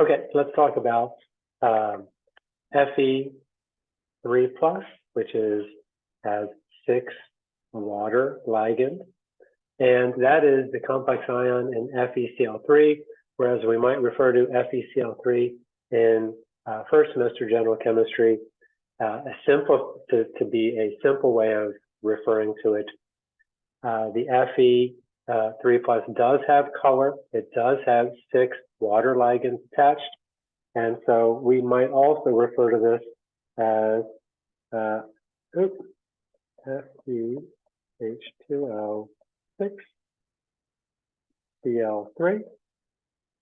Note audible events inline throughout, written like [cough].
Okay, let's talk about um, Fe three plus, which is has six water ligand, and that is the complex ion in FeCl3, whereas we might refer to FeCl3 in uh, first semester general chemistry, uh, a simple to, to be a simple way of referring to it. Uh, the Fe uh, 3 plus does have color. It does have six water ligands attached. And so we might also refer to this as uh, oops, FeH2O6 Cl3.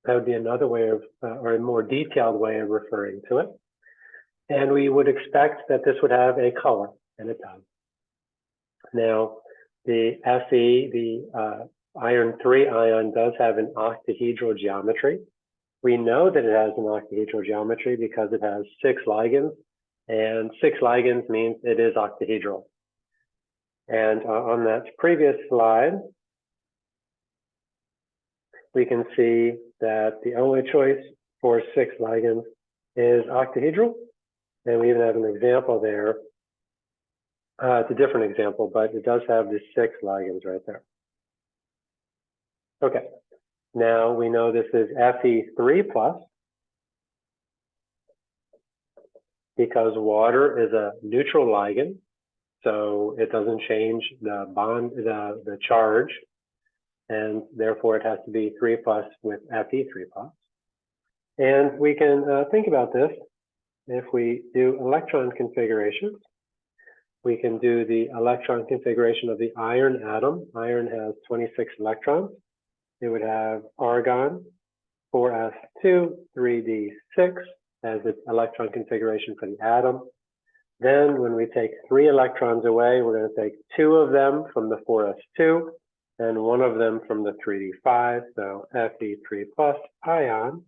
That would be another way of, uh, or a more detailed way of referring to it. And we would expect that this would have a color, and it does. Now, the Fe, the uh, iron 3 ion does have an octahedral geometry. We know that it has an octahedral geometry because it has six ligands, and six ligands means it is octahedral. And uh, on that previous slide, we can see that the only choice for six ligands is octahedral. And we even have an example there. Uh, it's a different example, but it does have the six ligands right there. Okay, now we know this is Fe3 plus because water is a neutral ligand, so it doesn't change the bond, the, the charge, and therefore it has to be 3 plus with Fe3 plus. And we can uh, think about this if we do electron configurations. We can do the electron configuration of the iron atom. Iron has 26 electrons it would have argon 4s2, 3d6 as its electron configuration for the atom. Then when we take three electrons away, we're going to take two of them from the 4s2 and one of them from the 3d5, so Fe3 plus ion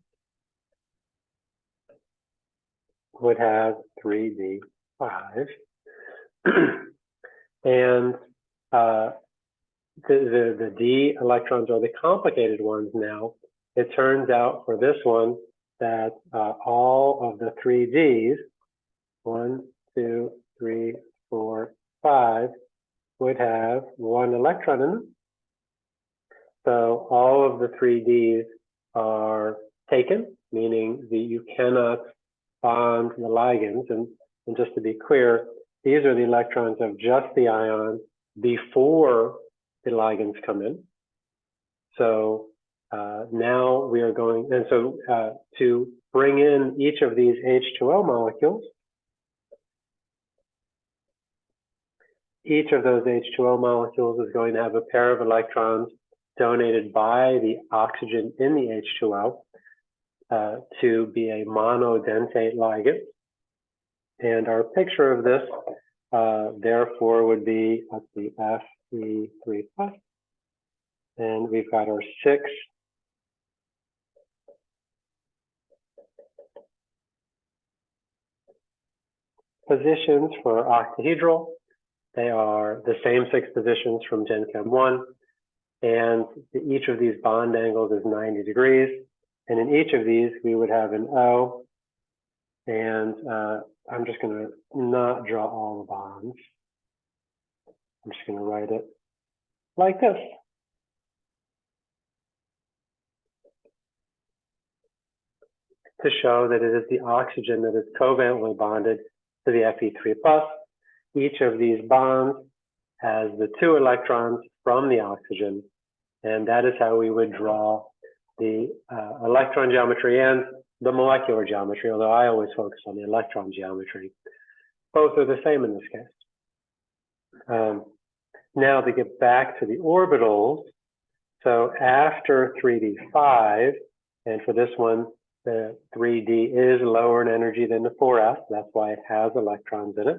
would have 3d5. [clears throat] and uh, the, the, the d electrons are the complicated ones now. It turns out for this one that uh, all of the three d's, one, two, three, four, five, would have one electron in them. So all of the three d's are taken, meaning that you cannot bond the ligands. And, and just to be clear, these are the electrons of just the ion before the ligands come in. So uh, now we are going, and so uh, to bring in each of these H2O molecules, each of those H2O molecules is going to have a pair of electrons donated by the oxygen in the H2O uh, to be a monodentate ligand. And our picture of this, uh, therefore, would be, let's see, F three, three. And we've got our six positions for octahedral. They are the same six positions from Gen Chem 1. And each of these bond angles is 90 degrees. And in each of these, we would have an O. And uh, I'm just going to not draw all the bonds. I'm just going to write it like this. To show that it is the oxygen that is covalently bonded to the Fe3+. plus. Each of these bonds has the two electrons from the oxygen, and that is how we would draw the uh, electron geometry and the molecular geometry, although I always focus on the electron geometry. Both are the same in this case. Um, now to get back to the orbitals, so after 3d5, and for this one, the 3d is lower in energy than the 4s, that's why it has electrons in it.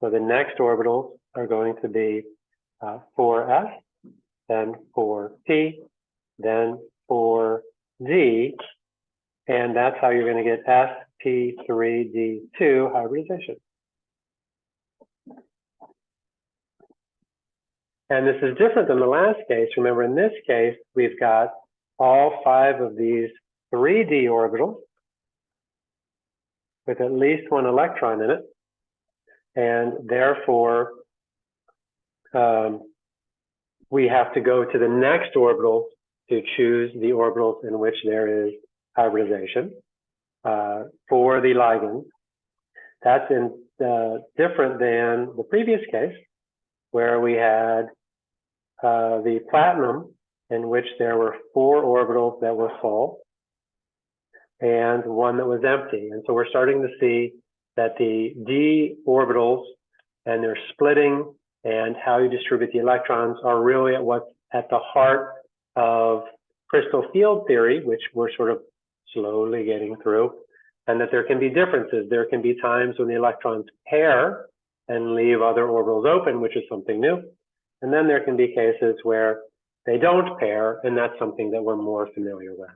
So the next orbitals are going to be uh, 4s, then 4p, then 4d, and that's how you're going to get sp3d2 hybridization. And this is different than the last case. Remember, in this case, we've got all five of these three d orbitals with at least one electron in it, and therefore um, we have to go to the next orbital to choose the orbitals in which there is hybridization uh, for the ligand. That's in, uh, different than the previous case, where we had uh, the platinum, in which there were four orbitals that were full and one that was empty. And so we're starting to see that the d orbitals and their splitting and how you distribute the electrons are really at what's at the heart of crystal field theory, which we're sort of slowly getting through, and that there can be differences. There can be times when the electrons pair and leave other orbitals open, which is something new. And then there can be cases where they don't pair, and that's something that we're more familiar with.